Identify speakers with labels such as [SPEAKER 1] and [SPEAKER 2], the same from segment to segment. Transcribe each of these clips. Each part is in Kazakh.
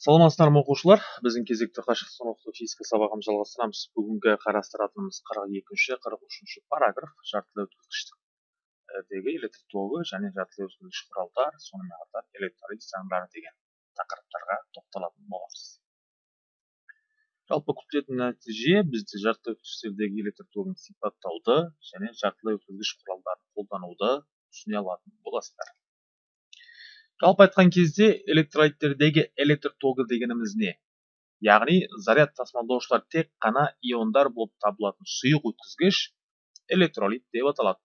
[SPEAKER 1] саламатсыздар ма оқушылар? Біздің кезекті қашықтан оқыту физика сабағын жалғастырамыз. Бүгінгі қарастыратынымыз қырық екінші қырық үшінші параграф жартылай өткізгіштегі электр тогы және жартылай өткізгіш құралдар сонымен қатар электролиз заңдары деген тақырыптарға тоқталатын боламыз. Жалпы күтілетін нәтиже бізде жартылай өткізгіштердегі электр тогын сипаттауды және жартылай өткізгіш құралдарын қолдануды түсіне алатын боласыздар. Жалпы айтқан кезде электролиттердегі электр тогы дегеніміз не? Яғни заряд тасымалдаушылар тек қана иондар болып табылатын сұйық өткізгіш электролит деп аталады.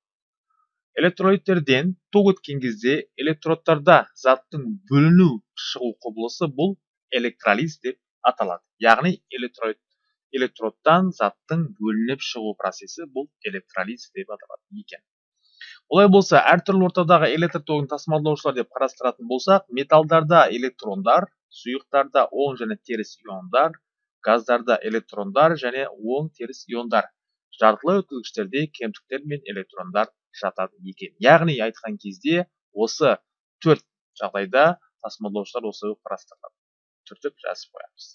[SPEAKER 1] Электролиттерден ток өткен кезде электродтарда заттың бөліну шығу құбылысы бұл электролиз деп аталады. Яғни электролит электродтан заттың бөлініп шығу процесі бұл электролиз деп аталады екен. Олай болса әртүрлі ортадағы электр тогын тасымалдаушылар деп қарастыратын болсақ металдарда электрондар сұйықтарда оң және теріс иондар газдарда электрондар және оң теріс иондар. Жартылай өткізгіштерде кемтіктер мен электрондар жатады екен. Яғни айтқан кезде осы төрт жағдайда тасымалдаушылар осы қарастырылады. Түртіп жазып қоямыз.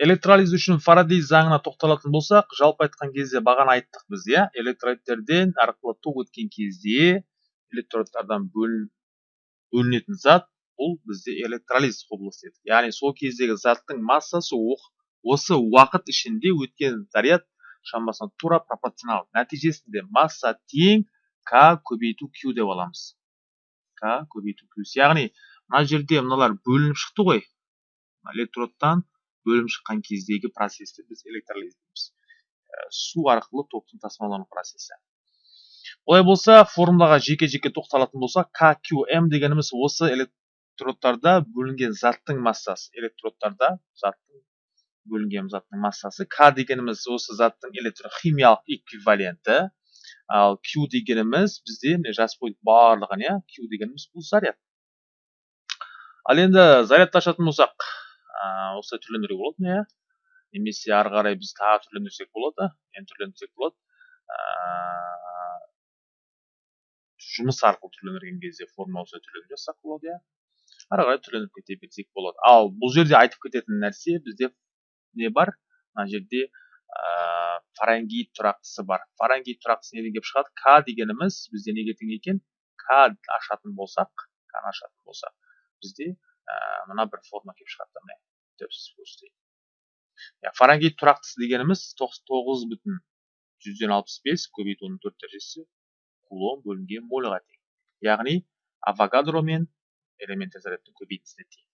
[SPEAKER 1] Электролиз үшін фарадей заңына тоқталатын болсақ жалпы айтқан кезде бағана айттық біз иә? Электролиттерден арқылы ток өткен кезде электродтардан бөлінетін зат бұл бізде электролиз құбылысы еді. Яғни сол кездегі заттың массасы осы уақыт ішінде өткен заряд шамасына тура пропорционал. Нәтижесінде масса тең к көбейту q деп аламыз. К көбейту q. Яғни мына жерде мыналар бөлініп шықты ғой. Электродтан бөлім шыққан кездегі процесті біз электролиз дейміз ә, су арқылы токтың тасымалдану процесі. Олай болса формулаға жеке жеке тоқталатын болсақ kqm дегеніміз осы электродтарда бөлінген заттың массасы. Электродтарда заттың бөлінген заттың массасы. К дегеніміз осы заттың электрохимиялық эквиваленті. Ал q дегеніміз бізде міне жазып қойдық барлығын иә q дегеніміз бұл заряд. Ал енді зарядты ашатын болсақ осылай түрлендіруге болады иә. Немесе ары қарай біз тағы түрлендірсек болады енді түрлендірсек болады. Жұмыс арқылы түрлендірген кезде форма осылай түрлендіріп жазсақ болады иә. Ары қарай түрлендіріп кете берсек болады. Ал бұл жерде айтып кететін нәрсе бізде не бар? Мына жерде ә, фаренгейт тұрақтысы бар. Фаренгейт тұрақтысы неден келіп шығады? К дегеніміз бізде неге тең екен? К ашатын болсақ к ашатын болсақ бізде ә, мына бір форма келіп шығады міне. Фаренгейт тұрақтысы дегеніміз тоғыз бүтін жүзден алпыс бес көбейту он төрт дәрежесі кулон бөлінген мольға тең яғни авогадро мен элементті зарядтың көбейтісіне тең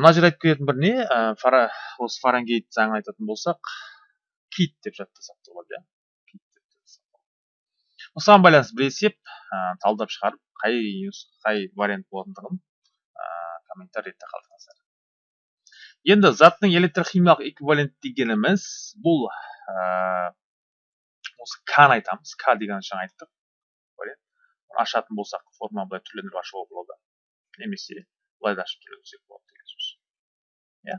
[SPEAKER 1] мына жерде айтып кететін бір не осы фаренгейт заңын айтатын болсақ кит деп жаттасақ та болады иә осыған байланысты бір есеп талдап шығарып қай қай вариант болатындығын комментарийде қалдырыңыздар енді заттың электрохимиялық эквивалент дегеніміз бұл ә, осы каны айтамыз. К деген жаңа айттық. Ашатын болсақ форма былай түрлендіріп ашуға болады. Немесе былай да ашып түрлендірсек болады деген сөз. Иә.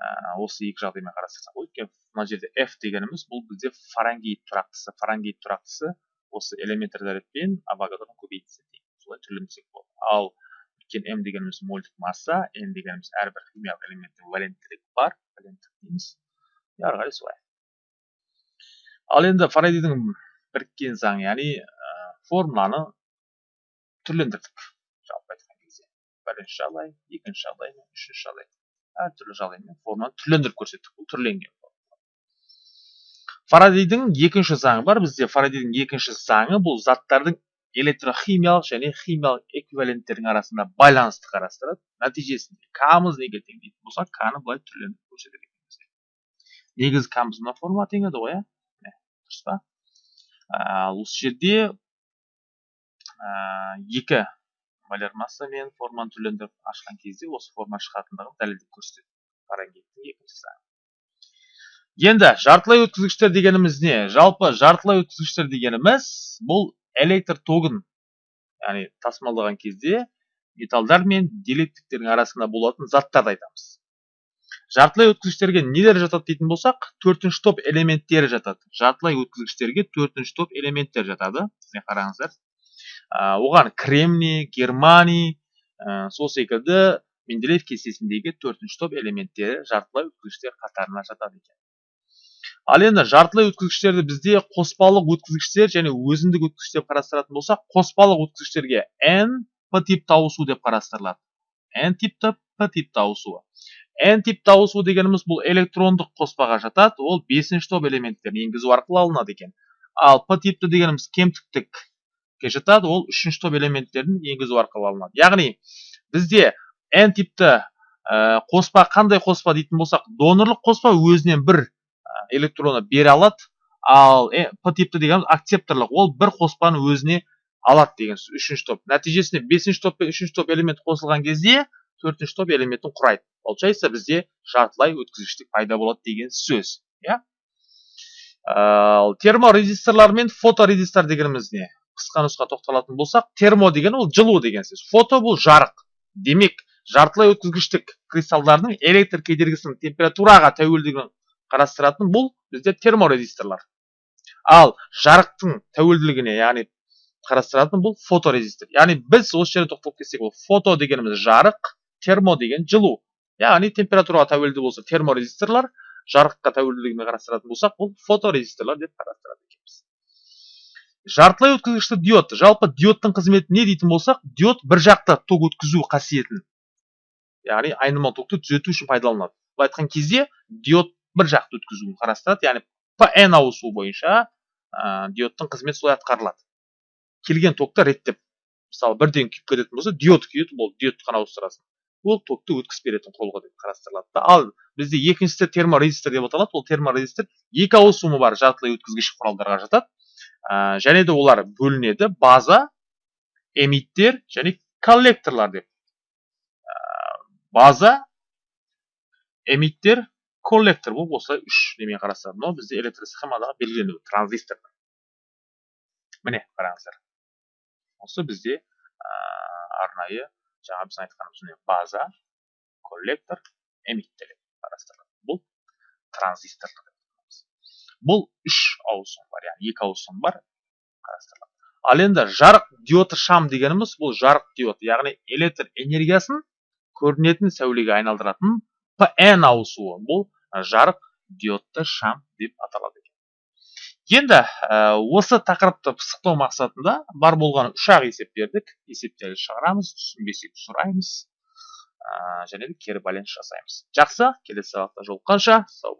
[SPEAKER 1] Ә, осы екі жағдаймен қарастырсақ. Өйткені мына жерде f дегеніміз бұл бізде фаренгейт тұрақтысы. Фаренгейт тұрақтысы осы элементар зарядпен авогадроның көбейтісі солай түрлендірсек болады. Ал өйткені м дегеніміз мольдік масса n дегеніміз әрбір химиялық элементтің валенттілігі бар валенттік дейміз ары қарай солай ал енді фарадейдің біріккен заңы яғни ә, формуланы түрлендірдік жалпы айтқан кезде бірінші жағдай екінші жағдай мен үшінші жағдай әртүрлі жағдаймен формуланы түрлендіріп көрсеттік бұл түрленген фарадейдің екінші заңы бар бізде фарадейдің екінші заңы бұл заттардың электрохимиялық және химиялық эквиваленттердің арасында байланысты қарастырады нәтижесінде камыз неге тең дейтін болсақ каны былай түрлендіріп көрсетеді екенбіз негізі камыз мына формула тең еді ғой иә дұрыс па ал осы жерде екі маляр масса мен форманы түрлендіріп ашқан кезде осы форма шығатындығын дәлелдеп көрсетеді фаренгейттің екінші заңы енді жартылай өткізгіштер дегеніміз не жалпы жартылай өткізгіштер дегеніміз бұл электр тогын яғни тасымалдаған кезде металдар мен диэлектриктердің арасында болатын заттарды айтамыз. Жартылай өткізгіштерге нелер жатады дейтін болсақ төртінші топ элементтері жатады. Жартылай өткізгіштерге төртінші топ элементтер жатады міне қараңыздар. Оған кремний германий ә, сол секілді менделеев кестесіндегі төртінші топ элементтері жартылай өткізгіштер қатарына жатады екен. Ал енді жартылай өткізгіштерді бізде қоспалық өткізгіштер және өзіндік өткізгіш деп қарастыратын болсақ қоспалық өткізгіштерге n p типті ауысу деп қарастырылады. N типті p типті ауысуы n типті ауысу дегеніміз бұл электрондық қоспаға жатады ол бесінші топ элементтерін енгізу арқылы алынады екен. Ал p типті дегеніміз кемтіктікке жатады ол үшінші топ элементтерін енгізу арқылы алынады. Яғни бізде n типті ә, қоспа қандай қоспа дейтін болсақ донорлық қоспа өзінен бір электронды бере алады. Ал p типті дегеніміз акцепторлық. Ол бір қоспаны өзіне алады деген сөз. Үшінші топ. Нәтижесінде бесінші топ пен үшінші топ элемент қосылған кезде төртінші топ элементін құрайды. Получается бізде жартылай өткізгіштік пайда болады деген сөз. Иә? Ал терморезисторлар мен фоторезистор дегеніміз не қысқа нұсқа тоқталатын болсақ термо деген ол жылу деген сөз. Фото бұл жарық. Демек жартылай өткізгіштік кристалдардың электр кедергісінің температураға тәуелділігін қарастыратын бұл бізде терморезисторлар. Ал жарықтың тәуелділігіне яғни қарастыратын бұл фоторезистор. Яғни біз осы жерде тоқталып кетсек ол фото дегеніміз жарық термо деген жылу. Яғни температураға тәуелді болса терморезисторлар жарыққа тәуелділігіне қарастыратын болсақ бұл фоторезисторлар деп қарастырады екенбіз. Жартылай өткізгішті диод. Жалпы диодтың қызметі не дейтін болсақ диод бір жақты ток өткізу қасиетін яғни айнымалы токты түзету үшін пайдаланады былай айтқан кезде диод бір жақты өткізуін қарастырады. Яғни пн ауысу бойынша ә, диодтың қызметі солай атқарылады. Келген токты реттеп мысалы бірден күйіп кететін болса диод күйеді ол диодты ғана ауыстырасың. Ол токты өткізіп беретін құрылғы деп қарастырылады да. Ал бізде екіншісі терморезистор деп аталады. Ол терморезистор екі ауысымы бар жартылай өткізгіш құралдарға жатады. Ә, және де олар бөлінеді база эмиттер және коллекторлар деп. Ә, база эмиттер коллектор болып осылай үш немен қарастырады мынау бізде электросхемадағы белгіленуі транзистор міне қараңыздар осы бізде ә, арнайы жаңа біз айтқанымыз база коллектор эмиттер қарастырылады бұл транзисторлар бұл үш ауысым бар яғни екі ауысым бар қарастырылады ал енді жарық диоды шам дегеніміз бұл жарық диод яғни электр энергиясын көрінетін сәулеге айналдыратын pn ауысуы бұл жарық диодты шам деп аталады екен. Енді ә, осы тақырыпты пысықтау мақсатында бар болған үш ақ есеп бердік. Есептерді шығарамыз түсінбесек сұраймыз ә, және де кері байланыс жасаймыз. Жақсы келесі сабақта жолыққанша сау